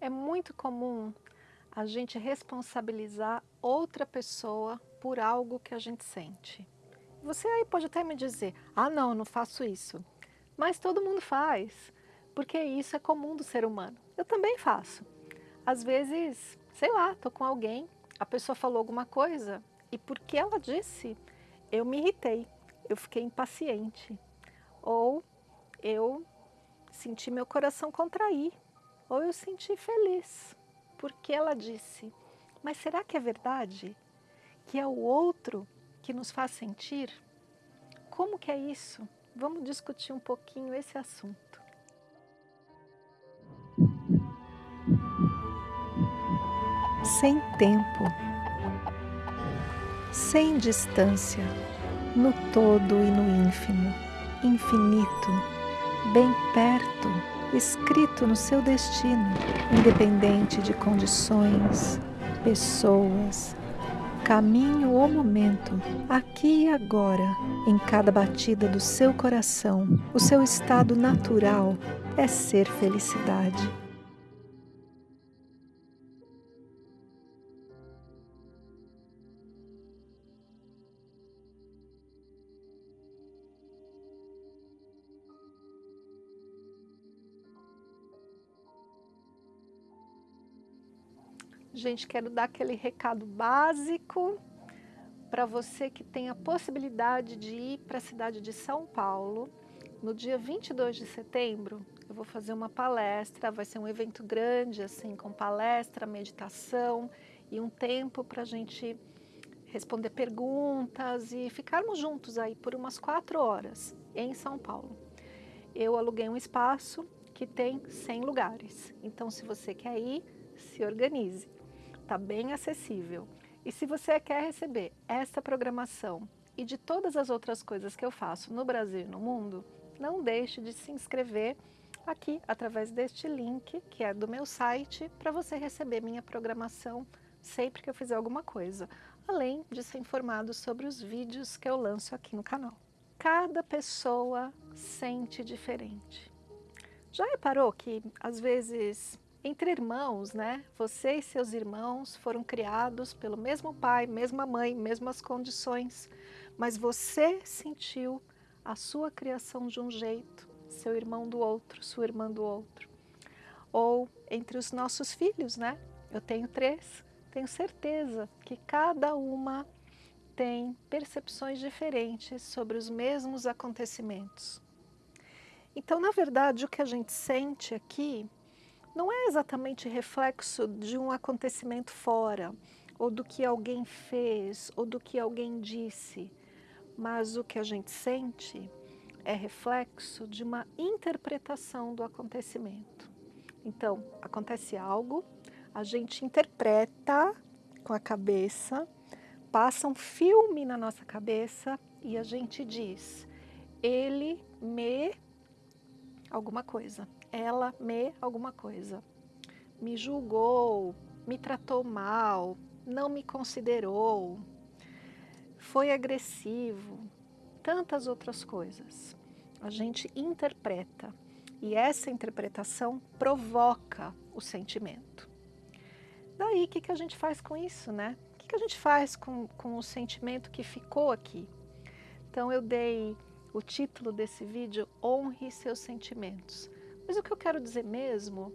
É muito comum a gente responsabilizar outra pessoa por algo que a gente sente. Você aí pode até me dizer, ah não, não faço isso. Mas todo mundo faz, porque isso é comum do ser humano. Eu também faço. Às vezes, sei lá, tô com alguém, a pessoa falou alguma coisa e porque ela disse, eu me irritei, eu fiquei impaciente. Ou eu senti meu coração contrair, ou eu senti feliz, porque ela disse. Mas será que é verdade? Que é o outro que nos faz sentir? Como que é isso? Vamos discutir um pouquinho esse assunto. Sem tempo, sem distância, no todo e no ínfimo, infinito, escrito no seu destino, independente de condições, pessoas, caminho ou momento, aqui e agora, em cada batida do seu coração, o seu estado natural é ser felicidade. Gente, quero dar aquele recado básico para você que tem a possibilidade de ir para a cidade de São Paulo. No dia 22 de setembro, eu vou fazer uma palestra, vai ser um evento grande, assim, com palestra, meditação e um tempo para a gente responder perguntas e ficarmos juntos aí por umas quatro horas em São Paulo. Eu aluguei um espaço que tem 100 lugares, então se você quer ir, se organize está bem acessível. E se você quer receber esta programação e de todas as outras coisas que eu faço no Brasil e no mundo, não deixe de se inscrever aqui através deste link, que é do meu site, para você receber minha programação sempre que eu fizer alguma coisa, além de ser informado sobre os vídeos que eu lanço aqui no canal. Cada pessoa sente diferente. Já reparou que às vezes entre irmãos, né? Você e seus irmãos foram criados pelo mesmo pai, mesma mãe, mesmas condições, mas você sentiu a sua criação de um jeito, seu irmão do outro, sua irmã do outro. Ou entre os nossos filhos, né? Eu tenho três, tenho certeza que cada uma tem percepções diferentes sobre os mesmos acontecimentos. Então, na verdade, o que a gente sente aqui não é exatamente reflexo de um acontecimento fora, ou do que alguém fez, ou do que alguém disse, mas o que a gente sente é reflexo de uma interpretação do acontecimento. Então, acontece algo, a gente interpreta com a cabeça, passa um filme na nossa cabeça e a gente diz, ele me alguma coisa ela me alguma coisa. Me julgou, me tratou mal, não me considerou, foi agressivo, tantas outras coisas. A gente interpreta e essa interpretação provoca o sentimento. Daí, o que, que a gente faz com isso, né? O que, que a gente faz com, com o sentimento que ficou aqui? Então, eu dei o título desse vídeo, Honre Seus Sentimentos. Mas o que eu quero dizer mesmo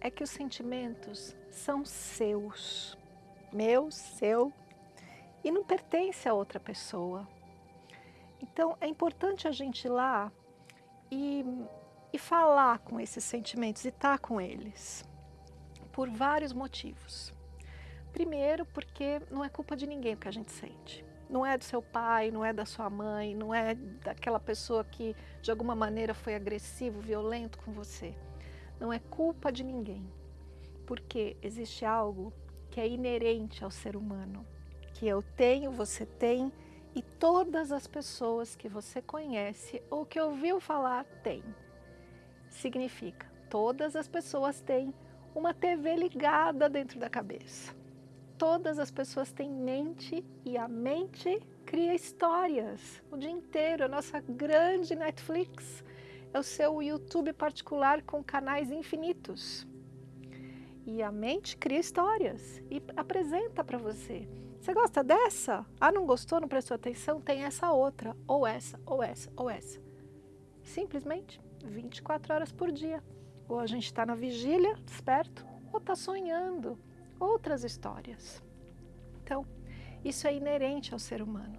é que os sentimentos são seus, meu, seu, e não pertence a outra pessoa. Então é importante a gente ir lá e, e falar com esses sentimentos e estar tá com eles, por vários motivos. Primeiro, porque não é culpa de ninguém o que a gente sente. Não é do seu pai, não é da sua mãe, não é daquela pessoa que de alguma maneira foi agressivo, violento com você. Não é culpa de ninguém, porque existe algo que é inerente ao ser humano, que eu tenho, você tem e todas as pessoas que você conhece ou que ouviu falar têm. Significa, todas as pessoas têm uma TV ligada dentro da cabeça todas as pessoas têm mente e a mente cria histórias o dia inteiro. A nossa grande Netflix é o seu YouTube particular com canais infinitos. E a mente cria histórias e apresenta para você. Você gosta dessa? Ah, não gostou, não prestou atenção? Tem essa outra, ou essa, ou essa, ou essa. Simplesmente 24 horas por dia. Ou a gente está na vigília, desperto, ou está sonhando outras histórias. Então, isso é inerente ao ser humano.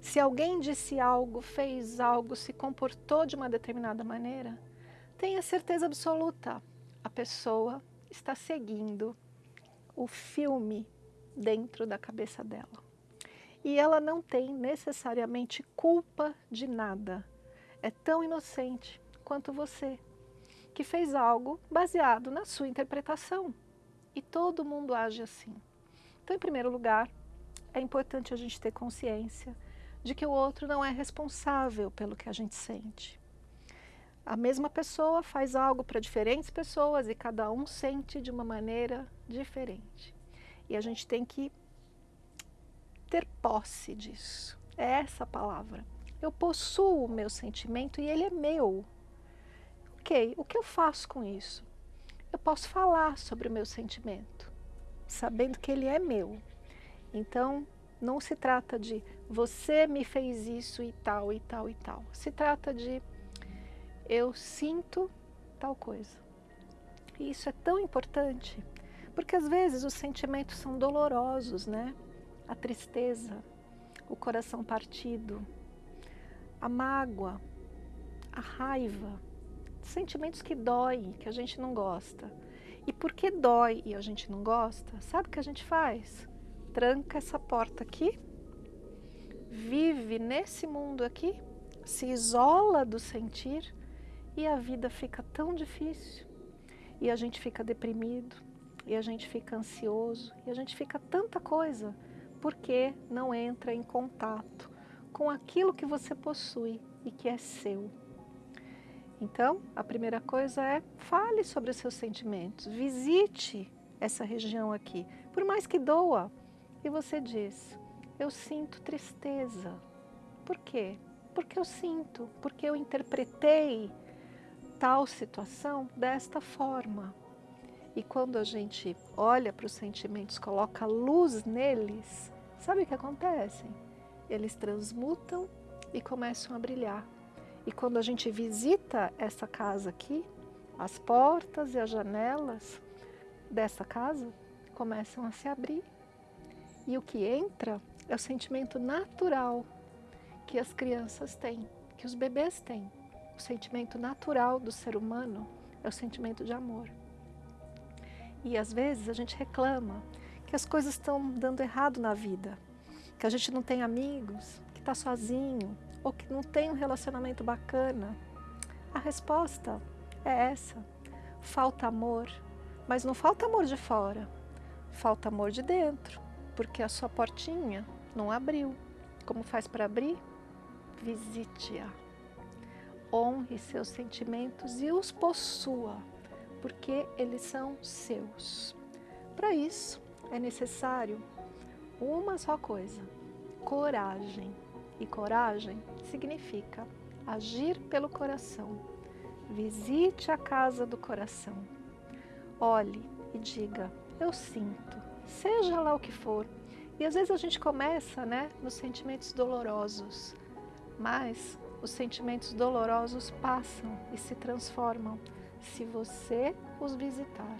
Se alguém disse algo, fez algo, se comportou de uma determinada maneira, tenha certeza absoluta, a pessoa está seguindo o filme dentro da cabeça dela. E ela não tem necessariamente culpa de nada. É tão inocente quanto você, que fez algo baseado na sua interpretação. E todo mundo age assim. Então, em primeiro lugar, é importante a gente ter consciência de que o outro não é responsável pelo que a gente sente. A mesma pessoa faz algo para diferentes pessoas e cada um sente de uma maneira diferente. E a gente tem que ter posse disso. É essa a palavra. Eu possuo o meu sentimento e ele é meu. Ok, o que eu faço com isso? Eu posso falar sobre o meu sentimento, sabendo que ele é meu. Então, não se trata de você me fez isso e tal e tal e tal. Se trata de eu sinto tal coisa. E isso é tão importante, porque às vezes os sentimentos são dolorosos, né? A tristeza, o coração partido, a mágoa, a raiva, sentimentos que doem, que a gente não gosta. E porque dói e a gente não gosta, sabe o que a gente faz? Tranca essa porta aqui, vive nesse mundo aqui, se isola do sentir e a vida fica tão difícil, e a gente fica deprimido, e a gente fica ansioso, e a gente fica tanta coisa, porque não entra em contato com aquilo que você possui e que é seu. Então, a primeira coisa é fale sobre os seus sentimentos, visite essa região aqui, por mais que doa, e você diz, eu sinto tristeza. Por quê? Porque eu sinto, porque eu interpretei tal situação desta forma. E quando a gente olha para os sentimentos, coloca luz neles, sabe o que acontece? Eles transmutam e começam a brilhar. E quando a gente visita essa casa aqui, as portas e as janelas dessa casa começam a se abrir. E o que entra é o sentimento natural que as crianças têm, que os bebês têm. O sentimento natural do ser humano é o sentimento de amor. E às vezes a gente reclama que as coisas estão dando errado na vida, que a gente não tem amigos, que está sozinho, ou que não tem um relacionamento bacana. A resposta é essa: falta amor, mas não falta amor de fora, falta amor de dentro, porque a sua portinha não abriu. Como faz para abrir? Visite-a honre seus sentimentos e os possua, porque eles são seus. Para isso, é necessário uma só coisa: coragem. E coragem significa agir pelo coração. Visite a casa do coração. Olhe e diga: Eu sinto, seja lá o que for. E às vezes a gente começa né, nos sentimentos dolorosos, mas os sentimentos dolorosos passam e se transformam se você os visitar.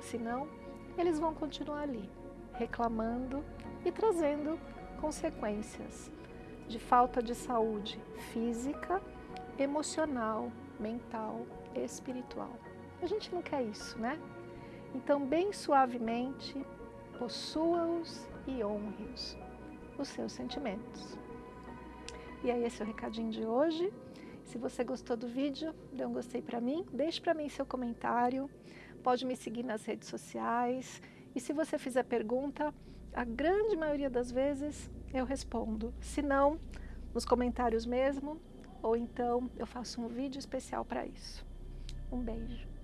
Senão, eles vão continuar ali, reclamando e trazendo consequências de falta de saúde física, emocional, mental, espiritual. A gente não quer isso, né? Então, bem suavemente, possua-os e honre-os, os seus sentimentos. E aí esse é o recadinho de hoje. Se você gostou do vídeo, dê um gostei para mim, deixe para mim seu comentário, pode me seguir nas redes sociais e se você fizer pergunta, a grande maioria das vezes eu respondo. Se não, nos comentários mesmo, ou então eu faço um vídeo especial para isso. Um beijo.